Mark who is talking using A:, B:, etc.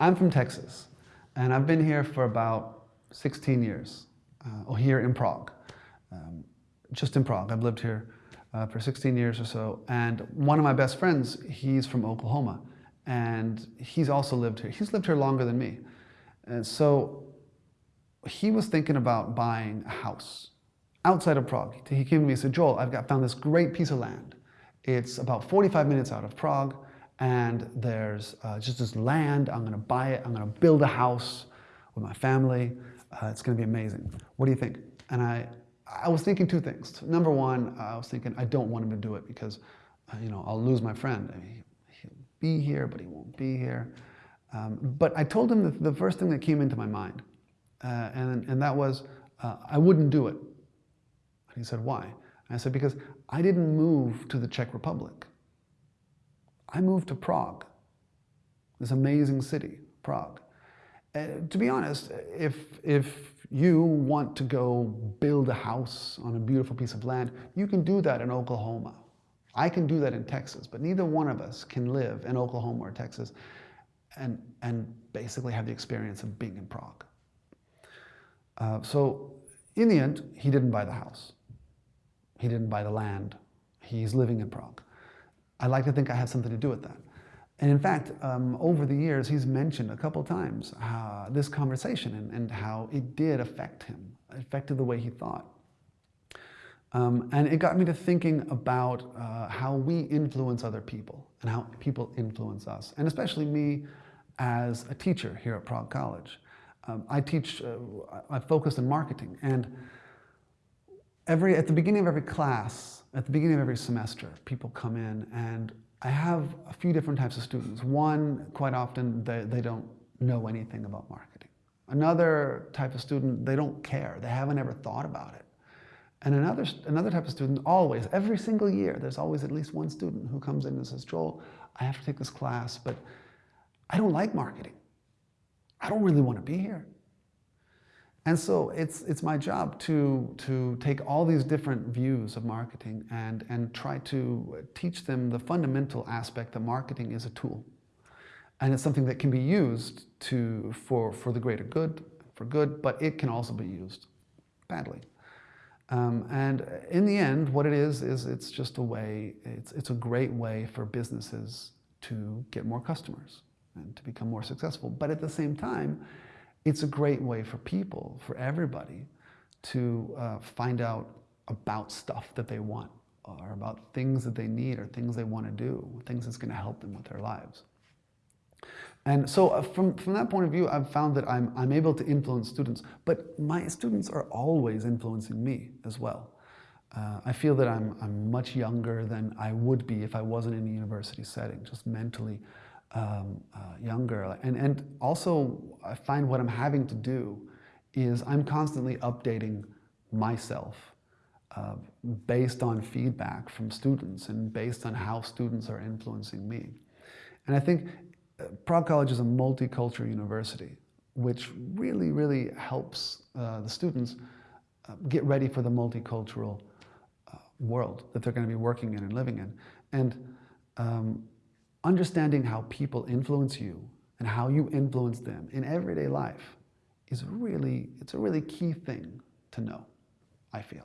A: I'm from Texas, and I've been here for about 16 years, uh, here in Prague. Um, just in Prague. I've lived here uh, for 16 years or so. And one of my best friends, he's from Oklahoma. And he's also lived here. He's lived here longer than me. And so he was thinking about buying a house outside of Prague. He came to me and said, Joel, I've got, found this great piece of land. It's about 45 minutes out of Prague. And there's uh, just this land. I'm going to buy it. I'm going to build a house with my family. Uh, it's going to be amazing. What do you think? And I, I was thinking two things. Number one, I was thinking I don't want him to do it because, uh, you know, I'll lose my friend. I mean, he'll be here, but he won't be here. Um, but I told him the, the, first thing that came into my mind, uh, and, and that was uh, I wouldn't do it. And he said, why? And I said, because I didn't move to the Czech Republic. I moved to Prague, this amazing city, Prague. Uh, to be honest, if, if you want to go build a house on a beautiful piece of land, you can do that in Oklahoma. I can do that in Texas, but neither one of us can live in Oklahoma or Texas and, and basically have the experience of being in Prague. Uh, so in the end, he didn't buy the house. He didn't buy the land. He's living in Prague. I like to think I have something to do with that. And in fact, um, over the years, he's mentioned a couple times uh, this conversation and, and, how it did affect him, affected the way he thought. Um, and it got me to thinking about uh, how we influence other people and how people influence us, and especially me as a teacher here at Prague College. Um, I teach, uh, I focus on marketing, and every, at the beginning of every class, at the beginning of every semester, people come in and I have a few different types of students. One, quite often, they, they don't know anything about marketing. Another type of student, they don't care. They haven't ever thought about it. And another, another type of student, always, every single year, there's always at least one student who comes in and says, Joel, I have to take this class, but I don't like marketing. I don't really want to be here. And so it's, it's my job to, to take all these different views of marketing and, and try to teach them the fundamental aspect that marketing is a tool. And it's something that can be used to, for, for the greater good, for good, but it can also be used badly. Um, and in the end, what it is, is it's just a way, it's, it's a great way for businesses to get more customers and to become more successful. But at the same time, it's a great way for people, for everybody, to uh, find out about stuff that they want or about things that they need or things they want to do, things that's going to help them with their lives. And so uh, from, from that point of view, I've found that I'm, I'm able to influence students, but my students are always influencing me as well. Uh, I feel that I'm, I'm much younger than I would be if I wasn't in a university setting, just mentally um, uh, younger. And, and also, I find what I'm having to do is I'm constantly updating myself uh, based on feedback from students and based on how students are influencing me. And I think uh, Prague College is a multicultural university, which really, really helps uh, the students uh, get ready for the multicultural uh, world that they're going to be working in and living in. And um, understanding how people influence you and how you influence them in everyday life is really, it's a really key thing to know, I feel.